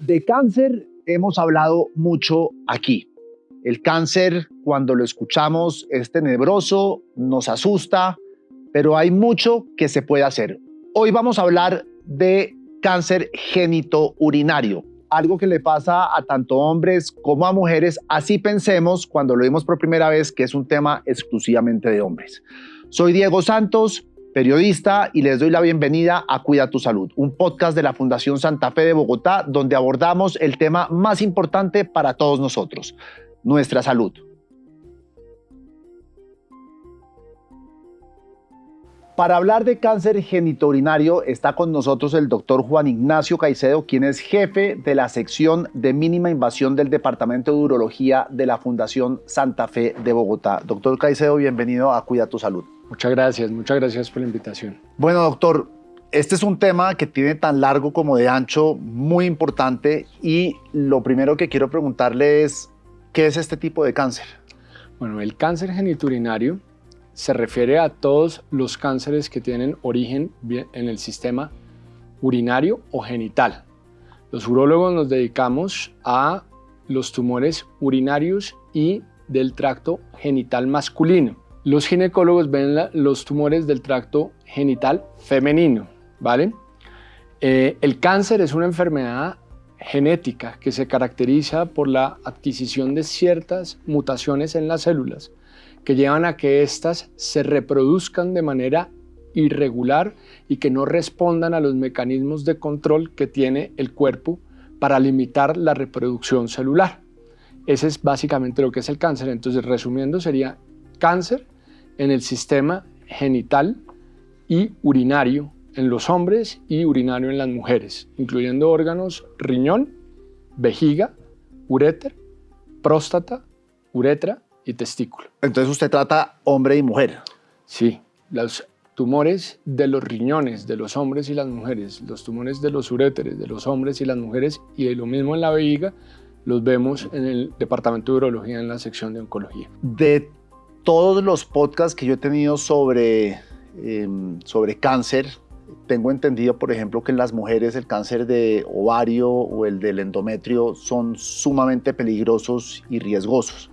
De cáncer hemos hablado mucho aquí. El cáncer, cuando lo escuchamos, es tenebroso, nos asusta, pero hay mucho que se puede hacer. Hoy vamos a hablar de cáncer genitourinario, algo que le pasa a tanto hombres como a mujeres, así pensemos cuando lo vimos por primera vez que es un tema exclusivamente de hombres. Soy Diego Santos, periodista, y les doy la bienvenida a Cuida tu Salud, un podcast de la Fundación Santa Fe de Bogotá, donde abordamos el tema más importante para todos nosotros, nuestra salud. Para hablar de cáncer genitourinario está con nosotros el doctor Juan Ignacio Caicedo, quien es jefe de la sección de mínima invasión del Departamento de Urología de la Fundación Santa Fe de Bogotá. Doctor Caicedo, bienvenido a Cuida tu Salud. Muchas gracias, muchas gracias por la invitación. Bueno, doctor, este es un tema que tiene tan largo como de ancho, muy importante, y lo primero que quiero preguntarle es, ¿qué es este tipo de cáncer? Bueno, el cáncer geniturinario se refiere a todos los cánceres que tienen origen en el sistema urinario o genital. Los urólogos nos dedicamos a los tumores urinarios y del tracto genital masculino. Los ginecólogos ven los tumores del tracto genital femenino, ¿vale? Eh, el cáncer es una enfermedad genética que se caracteriza por la adquisición de ciertas mutaciones en las células que llevan a que éstas se reproduzcan de manera irregular y que no respondan a los mecanismos de control que tiene el cuerpo para limitar la reproducción celular. Ese es básicamente lo que es el cáncer. Entonces, resumiendo, sería cáncer en el sistema genital y urinario en los hombres y urinario en las mujeres, incluyendo órganos riñón, vejiga, uréter, próstata, uretra y testículo. Entonces usted trata hombre y mujer. Sí, los tumores de los riñones de los hombres y las mujeres, los tumores de los uréteres de los hombres y las mujeres y lo mismo en la vejiga los vemos en el departamento de urología en la sección de oncología. De todos los podcasts que yo he tenido sobre, em, sobre cáncer, tengo entendido, por ejemplo, que en las mujeres el cáncer de ovario o el del endometrio son sumamente peligrosos y riesgosos.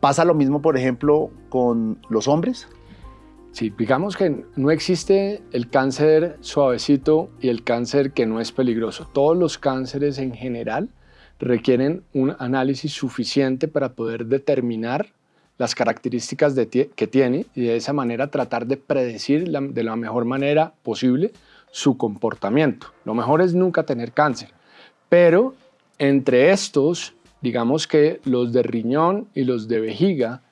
¿Pasa lo mismo, por ejemplo, con los hombres? Sí, digamos que no existe el cáncer suavecito y el cáncer que no es peligroso. Todos los cánceres en general requieren un análisis suficiente para poder determinar las características que tiene y de esa manera tratar de predecir de la mejor manera posible su comportamiento. Lo mejor es nunca tener cáncer, pero entre estos, digamos que los de riñón y los de vejiga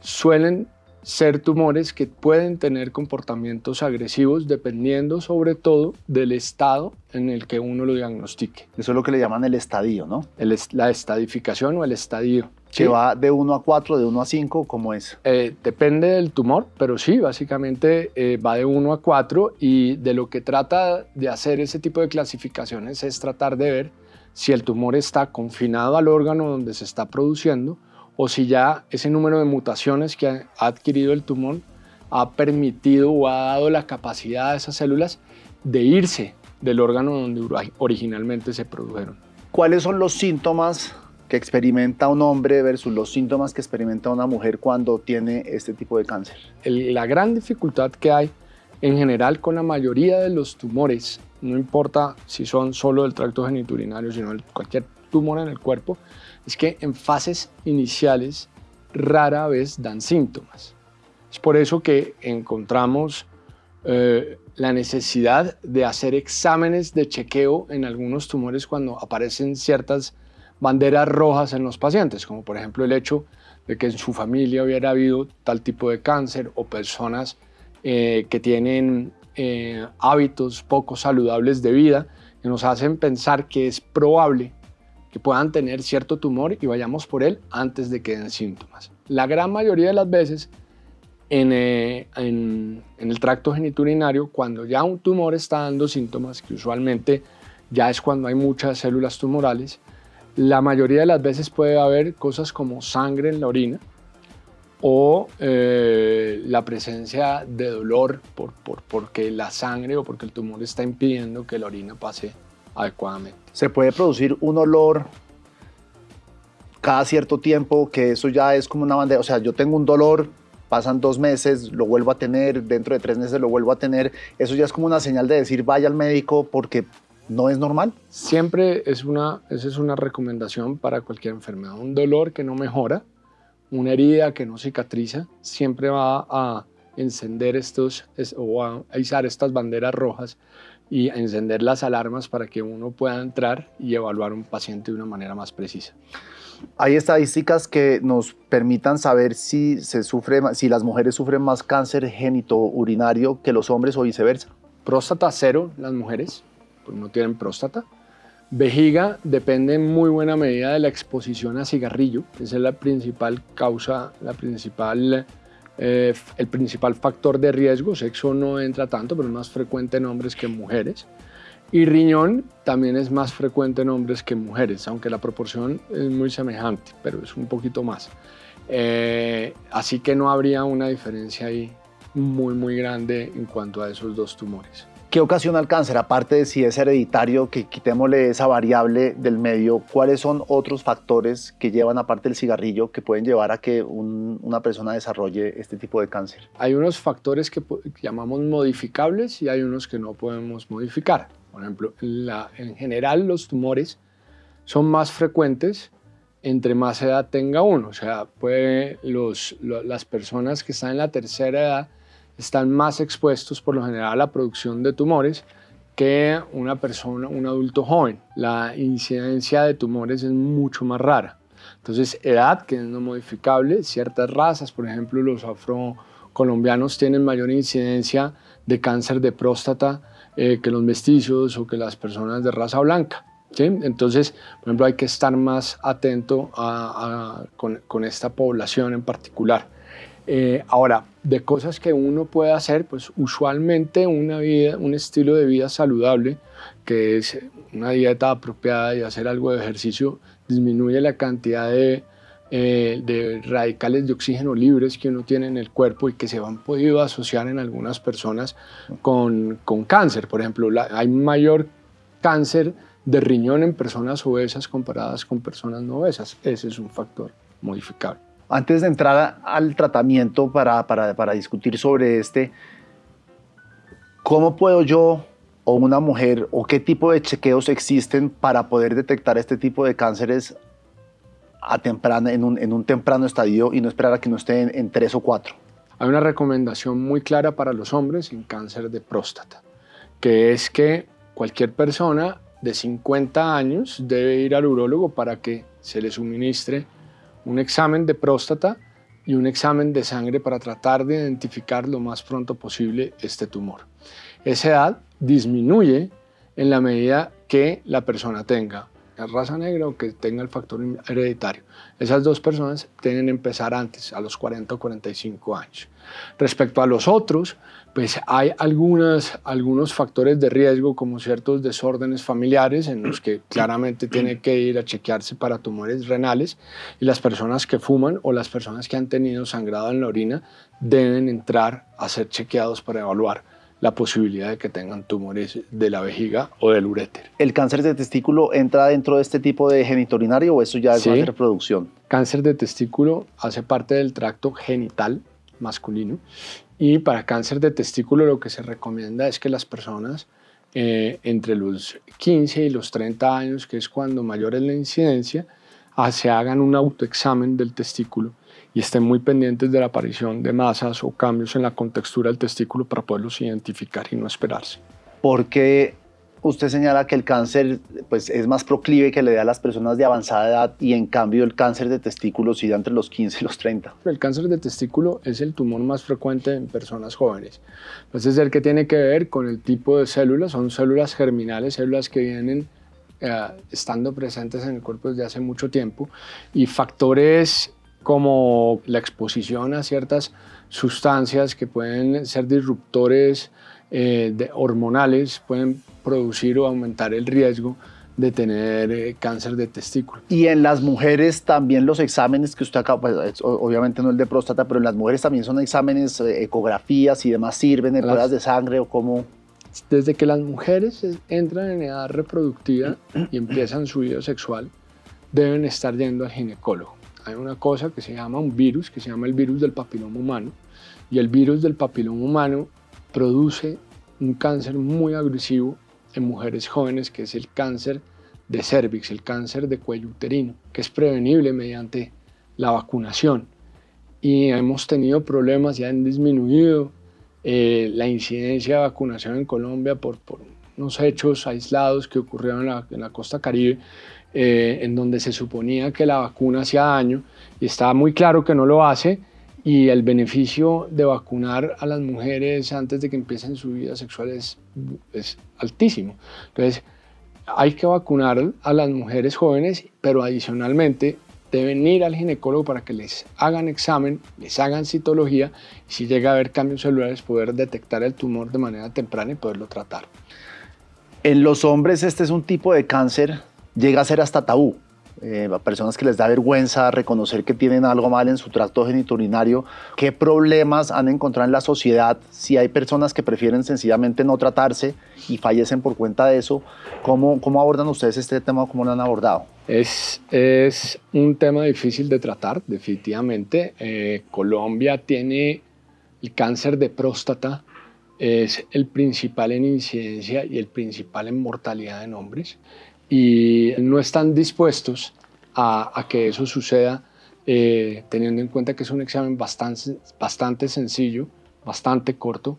suelen ser tumores que pueden tener comportamientos agresivos dependiendo sobre todo del estado en el que uno lo diagnostique. Eso es lo que le llaman el estadio, ¿no? la estadificación o el estadio. ¿Que va de 1 a 4, de 1 a 5? ¿Cómo es? Eh, depende del tumor, pero sí, básicamente eh, va de 1 a 4 y de lo que trata de hacer ese tipo de clasificaciones es tratar de ver si el tumor está confinado al órgano donde se está produciendo o si ya ese número de mutaciones que ha adquirido el tumor ha permitido o ha dado la capacidad a esas células de irse del órgano donde originalmente se produjeron. ¿Cuáles son los síntomas que experimenta un hombre versus los síntomas que experimenta una mujer cuando tiene este tipo de cáncer? la gran dificultad que hay en general con la mayoría de los tumores, no importa si son solo del tracto geniturinario, sino cualquier tumor en el cuerpo, es que en fases iniciales rara vez dan síntomas. Es por eso que encontramos eh, la necesidad de hacer exámenes de chequeo en algunos tumores cuando aparecen ciertas banderas rojas en los pacientes, como por ejemplo el hecho de que en su familia hubiera habido tal tipo de cáncer o personas eh, que tienen eh, hábitos poco saludables de vida que nos hacen pensar que es probable que puedan tener cierto tumor y vayamos por él antes de que den síntomas. La gran mayoría de las veces eh, en, en, el tracto geniturinario, cuando ya un tumor está dando síntomas, que usualmente ya es cuando hay muchas células tumorales, la mayoría de las veces puede haber cosas como sangre en la orina o eh, la presencia de dolor por, por, porque la sangre o porque el tumor está impidiendo que la orina pase adecuadamente. Se puede producir un olor cada cierto tiempo, que eso ya es como una bandera, o sea, yo tengo un dolor, pasan dos meses, lo vuelvo a tener, dentro de tres meses lo vuelvo a tener, eso ya es como una señal de decir vaya al médico porque no es normal. Siempre es una, esa es una recomendación para cualquier enfermedad, un dolor que no mejora, una herida que no cicatriza, siempre va a encender estos o a izar estas banderas rojas y a encender las alarmas para que uno pueda entrar y evaluar un paciente de una manera más precisa. ¿Hay estadísticas que nos permitan saber si, se sufre, si las mujeres sufren más cáncer genitourinario que los hombres o viceversa? Próstata cero, las mujeres, pues no tienen próstata. Vejiga depende en muy buena medida de la exposición a cigarrillo. Esa es la principal causa, la principal, eh, el principal factor de riesgo. Sexo no entra tanto, pero es más frecuente en hombres que en mujeres. Y riñón también es más frecuente en hombres que en mujeres, aunque la proporción es muy semejante, pero es un poquito más. Eh, así que no habría una diferencia ahí muy, muy grande en cuanto a esos dos tumores. ¿Qué ocasiona el cáncer? Aparte de si es hereditario, que quitémosle esa variable del medio, ¿cuáles son otros factores que llevan, aparte del cigarrillo, que pueden llevar a que una persona desarrolle este tipo de cáncer? Hay unos factores que llamamos modificables y hay unos que no podemos modificar. Por ejemplo, en general los tumores son más frecuentes entre más edad tenga uno. O sea, las personas que están en la tercera edad están más expuestos por lo general a la producción de tumores que una persona, un adulto joven. La incidencia de tumores es mucho más rara. Entonces, edad, que es no modificable, ciertas razas, por ejemplo, los afrocolombianos tienen mayor incidencia de cáncer de próstata eh, que los mestizos o que las personas de raza blanca. Entonces, por ejemplo, hay que estar más atento con, esta población en particular. Eh, ahora, de cosas que uno puede hacer, pues usualmente una vida, un estilo de vida saludable, que es una dieta apropiada y hacer algo de ejercicio, disminuye la cantidad de eh, radicales de oxígeno libres que uno tiene en el cuerpo y que se han podido asociar en algunas personas con cáncer. Por ejemplo, hay mayor cáncer de riñón en personas obesas comparadas con personas no obesas. Ese es un factor modificable. Antes de entrar al tratamiento para, para, para discutir sobre este, ¿cómo puedo yo o una mujer o qué tipo de chequeos existen para poder detectar este tipo de cánceres a temprana, en, un, en un temprano estadio y no esperar a que no esté en, en tres o cuatro. Hay una recomendación muy clara para los hombres en cáncer de próstata, que es que cualquier persona de 50 años debe ir al urólogo para que se le suministre un examen de próstata y un examen de sangre para tratar de identificar lo más pronto posible este tumor. Esa edad disminuye en la medida que la persona tenga raza negra o que tenga el factor hereditario. Esas dos personas tienen que empezar antes, a los 40 o 45 años. Respecto a los otros, pues hay algunas, algunos factores de riesgo como ciertos desórdenes familiares en los que claramente tiene que ir a chequearse para tumores renales y las personas que fuman o las personas que han tenido sangrado en la orina deben entrar a ser chequeados para evaluar la posibilidad de que tengan tumores de la vejiga o del uréter. ¿El cáncer de testículo entra dentro de este tipo de geniturinario o eso ya es una reproducción? Cáncer de testículo hace parte del tracto genital masculino y para cáncer de testículo lo que se recomienda es que las personas eh, entre los 15 y los 30 años, que es cuando mayor es la incidencia, ah, se hagan un autoexamen del testículo y estén muy pendientes de la aparición de masas o cambios en la contextura del testículo para poderlos identificar y no esperarse. Porque usted señala que el cáncer pues, es más proclive que le da a las personas de avanzada edad y en cambio el cáncer de testículo sí da entre los 15 y los 30. El cáncer de testículo es el tumor más frecuente en personas jóvenes. Parece ser que tiene que ver con el tipo de células, son células germinales, células que vienen eh, estando presentes en el cuerpo desde hace mucho tiempo y factores como la exposición a ciertas sustancias que pueden ser disruptores eh, de hormonales, pueden producir o aumentar el riesgo de tener eh, cáncer de testículo. Y en las mujeres también los exámenes que usted acaba, pues, obviamente no el de próstata, pero en las mujeres también son exámenes, eh, ecografías y demás sirven, en pruebas de sangre o cómo... desde que las mujeres entran en edad reproductiva y empiezan su vida sexual, deben estar yendo al ginecólogo. Hay una cosa que se llama un virus, que se llama el virus del papiloma humano, y el virus del papiloma humano produce un cáncer muy agresivo en mujeres jóvenes, que es el cáncer de cervix, el cáncer de cuello uterino, que es prevenible mediante la vacunación. Y hemos tenido problemas, ya han disminuido eh, la incidencia de vacunación en Colombia por, por unos hechos aislados que ocurrieron en la, costa caribe, eh, en donde se suponía que la vacuna hacía daño y está muy claro que no lo hace y el beneficio de vacunar a las mujeres antes de que empiecen su vida sexual es, es altísimo. Entonces, hay que vacunar a las mujeres jóvenes, pero adicionalmente deben ir al ginecólogo para que les hagan examen, les hagan citología y si llega a haber cambios celulares poder detectar el tumor de manera temprana y poderlo tratar. En los hombres este es un tipo de cáncer, llega a ser hasta tabú. Eh, a personas que les da vergüenza reconocer que tienen algo mal en su tracto geniturinario, qué problemas han encontrado en la sociedad, si hay personas que prefieren sencillamente no tratarse y fallecen por cuenta de eso, ¿cómo, cómo abordan ustedes este tema o cómo lo han abordado? Es, es un tema difícil de tratar, definitivamente. Eh, Colombia tiene el cáncer de próstata, es el principal en incidencia y el principal en mortalidad en hombres y no están dispuestos a, que eso suceda eh, teniendo en cuenta que es un examen bastante, bastante sencillo, bastante corto,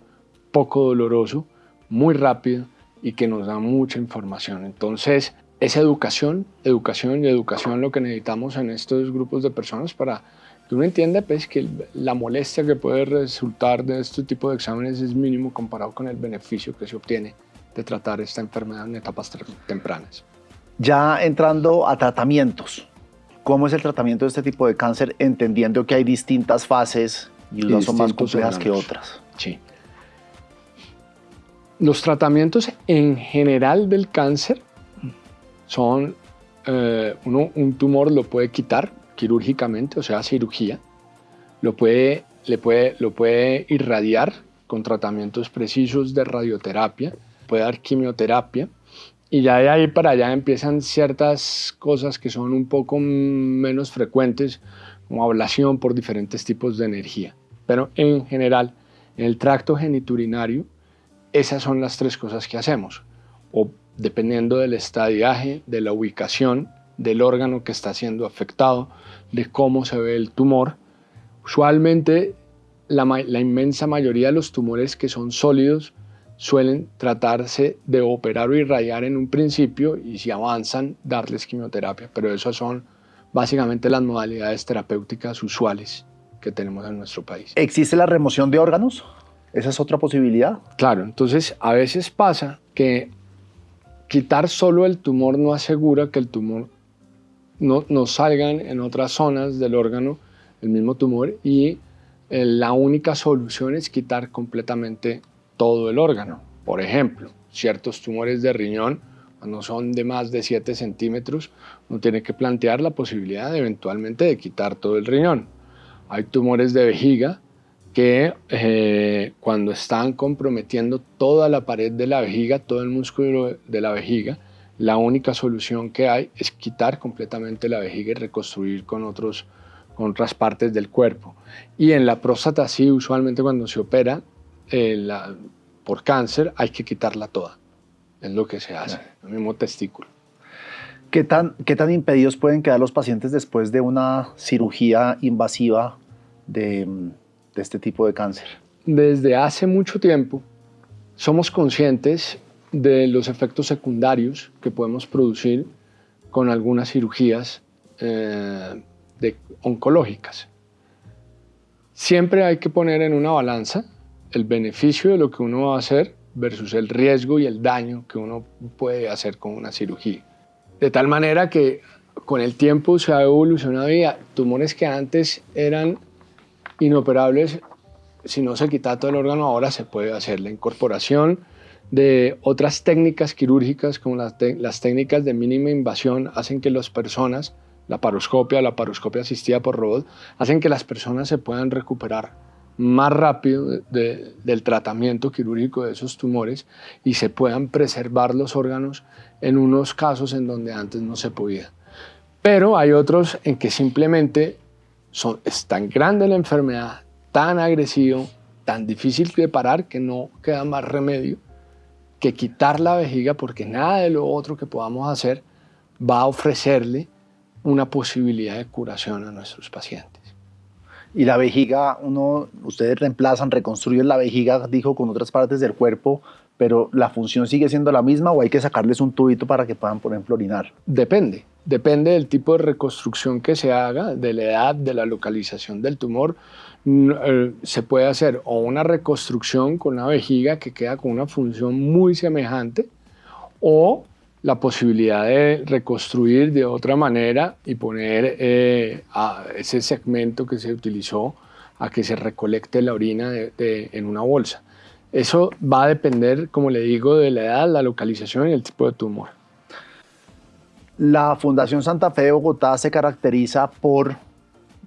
poco doloroso, muy rápido y que nos da mucha información. Entonces, es educación, educación y educación lo que necesitamos en estos grupos de personas para que uno entienda pues, que la molestia que puede resultar de este tipo de exámenes es mínimo comparado con el beneficio que se obtiene de tratar esta enfermedad en etapas tempranas. Ya entrando a tratamientos, ¿cómo es el tratamiento de este tipo de cáncer entendiendo que hay distintas fases y unas son más complejas que otras? Sí. Los tratamientos en general del cáncer son, eh, uno, un tumor lo puede quitar quirúrgicamente, o sea, cirugía, lo puede, le puede, lo puede irradiar con tratamientos precisos de radioterapia, puede dar quimioterapia, y ya de ahí para allá empiezan ciertas cosas que son un poco menos frecuentes, como ablación por diferentes tipos de energía. Pero en general, en el tracto geniturinario, esas son las tres cosas que hacemos. O dependiendo del estadiaje, de la ubicación, del órgano que está siendo afectado, de cómo se ve el tumor. Usualmente la, la inmensa mayoría de los tumores que son sólidos suelen tratarse de operar o irradiar en un principio y si avanzan darles quimioterapia, pero esas son básicamente las modalidades terapéuticas usuales que tenemos en nuestro país. ¿Existe la remoción de órganos? ¿Esa es otra posibilidad? Claro, entonces a veces pasa que quitar solo el tumor no asegura que el tumor no, no salgan en otras zonas del órgano el mismo tumor y eh, la única solución es quitar completamente todo el órgano. Por ejemplo, ciertos tumores de riñón, cuando son de más de 7 centímetros, uno tiene que plantear la posibilidad de, eventualmente de quitar todo el riñón. Hay tumores de vejiga que eh, cuando están comprometiendo toda la pared de la vejiga, todo el músculo de la vejiga, la única solución que hay es quitar completamente la vejiga y reconstruir con, otros, con otras partes del cuerpo. Y en la próstata sí, usualmente cuando se opera, eh, por cáncer hay que quitarla toda. Es lo que se hace, el mismo testículo. ¿Qué tan, ¿Qué tan impedidos pueden quedar los pacientes después de una cirugía invasiva de, de este tipo de cáncer? Desde hace mucho tiempo somos conscientes de los efectos secundarios que podemos producir con algunas cirugías eh, de, oncológicas. Siempre hay que poner en una balanza el beneficio de lo que uno va a hacer versus el riesgo y el daño que uno puede hacer con una cirugía. De tal manera que con el tiempo se ha evolucionado y tumores que antes eran inoperables, si no se quita todo el órgano, ahora se puede hacer la incorporación de otras técnicas quirúrgicas como las, técnicas de mínima invasión hacen que las personas, la paroscopia, la paroscopia asistida por robot, hacen que las personas se puedan recuperar más rápido del tratamiento quirúrgico de esos tumores y se puedan preservar los órganos en unos casos en donde antes no se podía. Pero hay otros en que simplemente son, es tan grande la enfermedad, tan agresivo, tan difícil de parar que no queda más remedio que quitar la vejiga porque nada de lo otro que podamos hacer va a ofrecerle una posibilidad de curación a nuestros pacientes. Y la vejiga, uno, ustedes reemplazan, reconstruyen la vejiga, dijo, con otras partes del cuerpo, pero la función sigue siendo la misma o hay que sacarles un tubito para que puedan, por ejemplo, orinar. Depende, depende del tipo de reconstrucción que se haga, de la edad, de la localización del tumor. Eh, se puede hacer o una reconstrucción con una vejiga que queda con una función muy semejante o la posibilidad de reconstruir de otra manera y poner eh, a ese segmento que se utilizó a que se recolecte la orina en una bolsa. Eso va a depender, como le digo, de la edad, la localización y el tipo de tumor. La Fundación Santa Fe de Bogotá se caracteriza por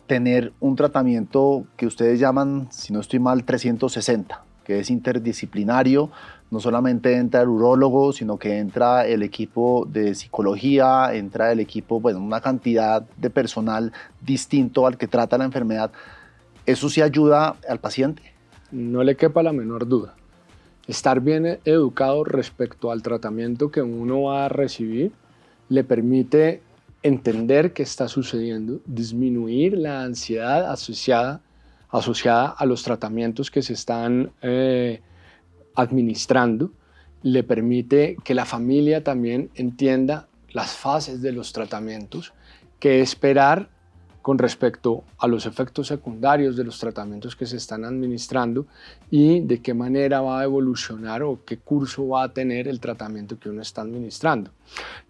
tener un tratamiento que ustedes llaman, si no estoy mal, 360, que es interdisciplinario, no solamente entra el urólogo, sino que entra el equipo de psicología, entra el equipo, bueno, una cantidad de personal distinto al que trata la enfermedad. ¿Eso sí ayuda al paciente? No le quepa la menor duda. Estar bien educado respecto al tratamiento que uno va a recibir le permite entender qué está sucediendo, disminuir la ansiedad asociada, asociada a los tratamientos que se están eh, administrando le permite que la familia también entienda las fases de los tratamientos, qué esperar con respecto a los efectos secundarios de los tratamientos que se están administrando y de qué manera va a evolucionar o qué curso va a tener el tratamiento que uno está administrando.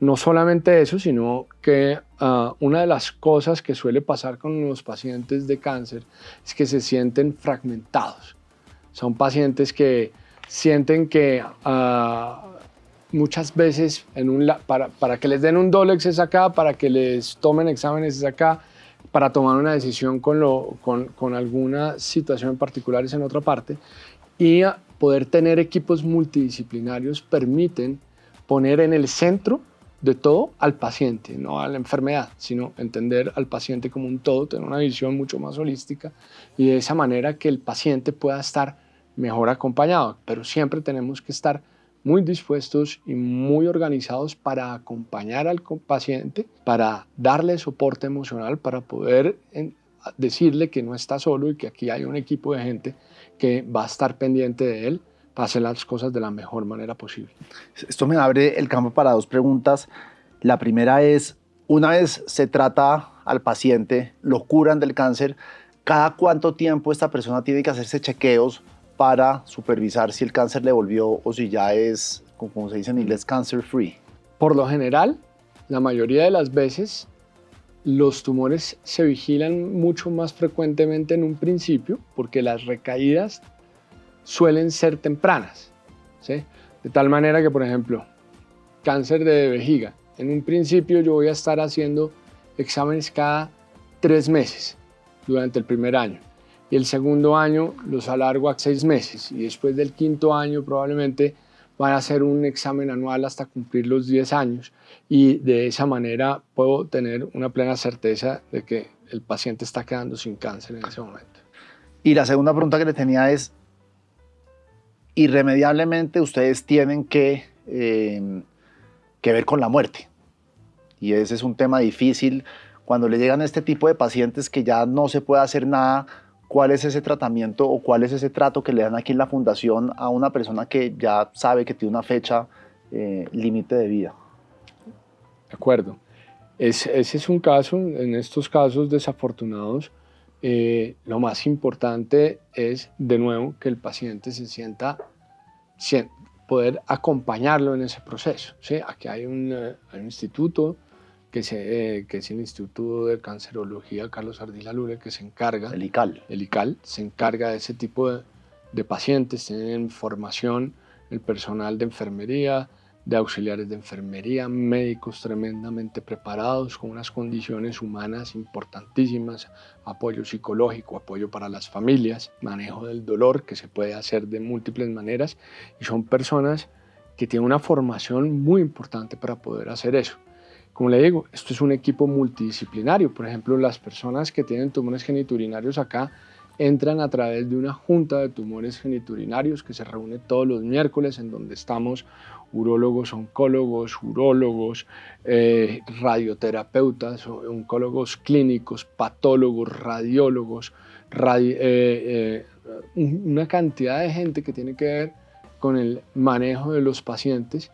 No solamente eso, sino que ah, una de las cosas que suele pasar con los pacientes de cáncer es que se sienten fragmentados. Son pacientes que sienten que ah, muchas veces para, para, que les den un Dolex es acá, para que les tomen exámenes es acá, para tomar una decisión con, lo, con, con alguna situación en particular es en otra parte. Y poder tener equipos multidisciplinarios permiten poner en el centro de todo al paciente, no a la enfermedad, sino entender al paciente como un todo, tener una visión mucho más holística y de esa manera que el paciente pueda estar mejor acompañado, pero siempre tenemos que estar muy dispuestos y muy organizados para acompañar al paciente, para darle soporte emocional, para poder decirle que no está solo y que aquí hay un equipo de gente que va a estar pendiente de él para hacer las cosas de la mejor manera posible. Esto me abre el campo para dos preguntas. La primera es, una vez se trata al paciente, lo curan del cáncer, ¿cada cuánto tiempo esta persona tiene que hacerse chequeos para supervisar si el cáncer le volvió o si ya es, como se dice en inglés, cancer free? Por lo general, la mayoría de las veces, los tumores se vigilan mucho más frecuentemente en un principio porque las recaídas suelen ser tempranas. ¿sí? De tal manera que, por ejemplo, cáncer de vejiga, en un principio yo voy a estar haciendo exámenes cada tres meses durante el primer año y el segundo año los alargo a seis meses y después del quinto año probablemente van a hacer un examen anual hasta cumplir los 10 años y de esa manera puedo tener una plena certeza de que el paciente está quedando sin cáncer en ese momento. Y la segunda pregunta que le tenía es, irremediablemente ustedes tienen que, eh, que ver con la muerte. Y ese es un tema difícil cuando le llegan a este tipo de pacientes que ya no se puede hacer nada cuál es ese tratamiento o cuál es ese trato que le dan aquí en la fundación a una persona que ya sabe que tiene una fecha eh, límite de vida. De acuerdo. ese es un caso, en estos casos desafortunados, eh, lo más importante es, de nuevo, que el paciente se sienta, poder acompañarlo en ese proceso. ¿sí? Aquí hay un, eh, hay un instituto que, se, que es el Instituto de Cancerología Carlos Ardila Lure, que se encarga... El ICAL. El ICAL se encarga de ese tipo de, de pacientes, tienen formación el personal de enfermería, de auxiliares de enfermería, médicos tremendamente preparados, con unas condiciones humanas importantísimas, apoyo psicológico, apoyo para las familias, manejo del dolor que se puede hacer de múltiples maneras y son personas que tienen una formación muy importante para poder hacer eso. Como le digo, esto es un equipo multidisciplinario. Por ejemplo, las personas que tienen tumores geniturinarios acá entran a través de una junta de tumores geniturinarios que se reúne todos los miércoles en donde estamos urólogos, oncólogos, urólogos, eh, radioterapeutas, oncólogos clínicos, patólogos, radiólogos, eh, eh, una cantidad de gente que tiene que ver con el manejo de los pacientes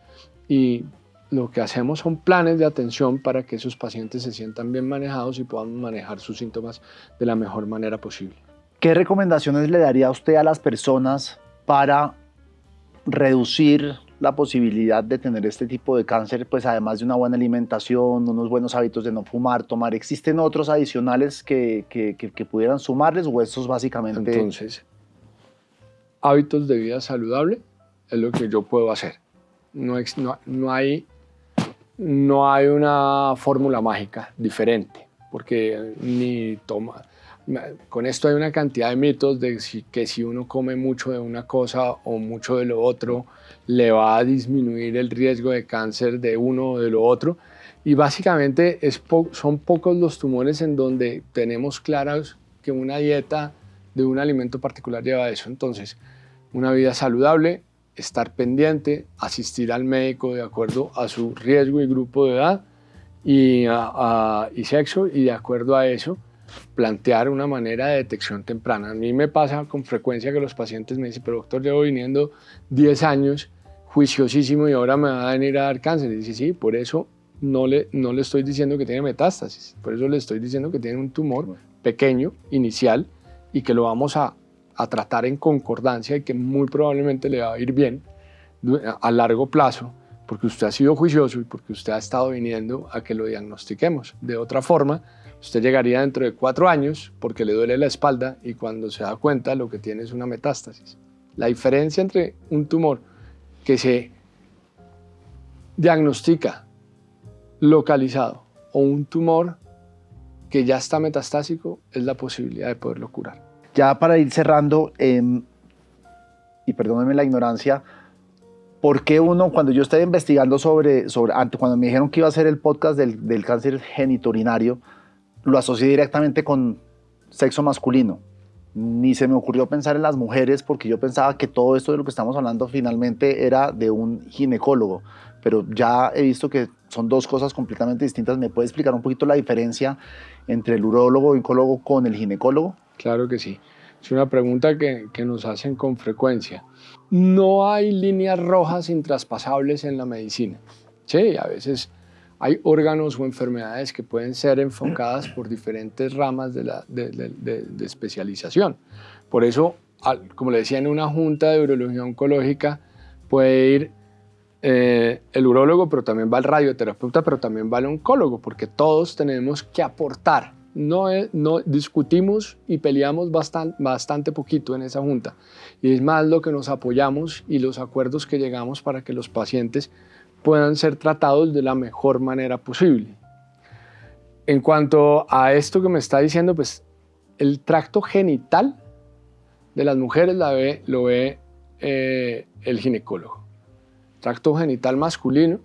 y lo que hacemos son planes de atención para que esos pacientes se sientan bien manejados y puedan manejar sus síntomas de la mejor manera posible. ¿Qué recomendaciones le daría usted a las personas para reducir la posibilidad de tener este tipo de cáncer, pues además de una buena alimentación, unos buenos hábitos de no fumar, tomar, ¿existen otros adicionales que, que, pudieran sumarles o estos básicamente? Entonces, hábitos de vida saludable es lo que yo puedo hacer. No, no, no hay, no hay una fórmula mágica diferente, porque ni toma, con esto hay una cantidad de mitos de que si uno come mucho de una cosa o mucho de lo otro, le va a disminuir el riesgo de cáncer de uno o de lo otro. Y básicamente son pocos los tumores en donde tenemos claros que una dieta de un alimento particular lleva a eso. Entonces, una vida saludable, estar pendiente, asistir al médico de acuerdo a su riesgo y grupo de edad y, y sexo y de acuerdo a eso plantear una manera de detección temprana. A mí me pasa con frecuencia que los pacientes me dicen, pero doctor, llevo viniendo 10 años juiciosísimo y ahora me va a venir a dar cáncer. Y dice, sí, por eso no le, no le estoy diciendo que tiene metástasis, por eso le estoy diciendo que tiene un tumor pequeño, inicial, y que lo vamos a, a tratar en concordancia y que muy probablemente le va a ir bien a largo plazo, porque usted ha sido juicioso y porque usted ha estado viniendo a que lo diagnostiquemos. De otra forma, Usted llegaría dentro de cuatro años porque le duele la espalda y cuando se da cuenta lo que tiene es una metástasis. La diferencia entre un tumor que se diagnostica localizado o un tumor que ya está metastásico es la posibilidad de poderlo curar. Ya para ir cerrando, em, y perdónenme la ignorancia, ¿por qué uno, cuando yo estaba investigando sobre, sobre cuando me dijeron que iba a hacer el podcast del, del cáncer geniturinario, lo asocié directamente con sexo masculino. Ni se me ocurrió pensar en las mujeres porque yo pensaba que todo esto de lo que estamos hablando finalmente era de un ginecólogo, pero ya he visto que son dos cosas completamente distintas. ¿Me puede explicar un poquito la diferencia entre el urólogo o oncólogo con el ginecólogo? Claro que sí. Es una pregunta que, nos hacen con frecuencia. No hay líneas rojas intraspasables en la medicina. Sí, a veces hay órganos o enfermedades que pueden ser enfocadas por diferentes ramas de, la, especialización. Por eso, como le decía, en una junta de urología oncológica puede ir eh, el urólogo, pero también va el radioterapeuta, pero también va el oncólogo, porque todos tenemos que aportar. No, discutimos y peleamos bastante, bastante poquito en esa junta. Y es más lo que nos apoyamos y los acuerdos que llegamos para que los pacientes puedan ser tratados de la mejor manera posible. En cuanto a esto que me está diciendo, pues el tracto genital de las mujeres la ve, lo ve eh, el ginecólogo. Tracto genital masculino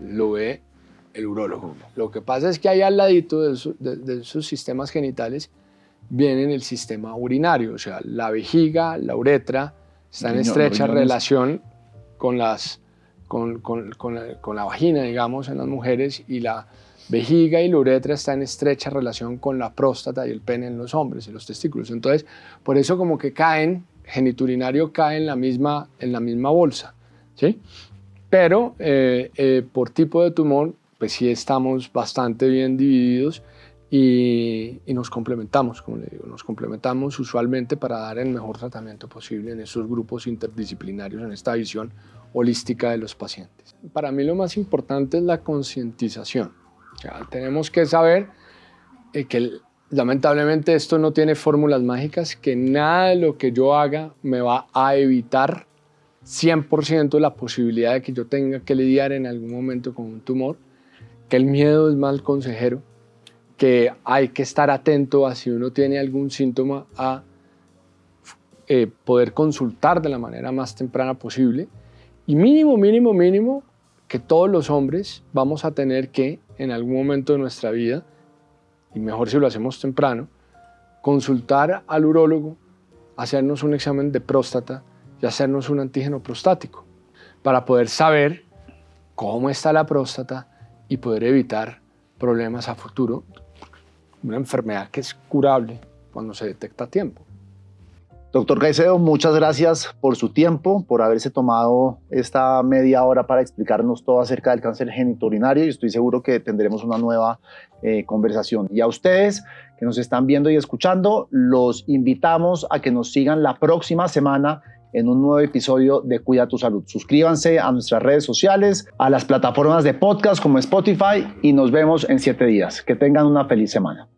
lo ve el urólogo. Lo que pasa es que ahí al ladito de, esos sistemas genitales viene el sistema urinario, o sea, la vejiga, la uretra, está en estrecha relación con las con, con, con, la, con, la, vagina, digamos, en las mujeres y la vejiga y la uretra está en estrecha relación con la próstata y el pene en los hombres y los testículos. Entonces, por eso como que caen, geniturinario cae en la misma, en la misma bolsa, ¿sí? Pero eh, eh, por tipo de tumor, pues sí estamos bastante bien divididos y, y, nos complementamos, como le digo, nos complementamos usualmente para dar el mejor tratamiento posible en esos grupos interdisciplinarios, en esta visión holística de los pacientes. Para mí lo más importante es la concientización. tenemos que saber eh, que lamentablemente esto no tiene fórmulas mágicas, que nada de lo que yo haga me va a evitar 100% la posibilidad de que yo tenga que lidiar en algún momento con un tumor, que el miedo es mal consejero, que hay que estar atento a si uno tiene algún síntoma a eh, poder consultar de la manera más temprana posible. Y mínimo, mínimo, mínimo que todos los hombres vamos a tener que en algún momento de nuestra vida, y mejor si lo hacemos temprano, consultar al urólogo, hacernos un examen de próstata y hacernos un antígeno prostático para poder saber cómo está la próstata y poder evitar problemas a futuro, una enfermedad que es curable cuando se detecta a tiempo. Doctor Caicedo, muchas gracias por su tiempo, por haberse tomado esta media hora para explicarnos todo acerca del cáncer genitourinario y estoy seguro que tendremos una nueva eh, conversación. Y a ustedes que nos están viendo y escuchando, los invitamos a que nos sigan la próxima semana en un nuevo episodio de Cuida tu Salud. Suscríbanse a nuestras redes sociales, a las plataformas de podcast como Spotify y nos vemos en siete días. Que tengan una feliz semana.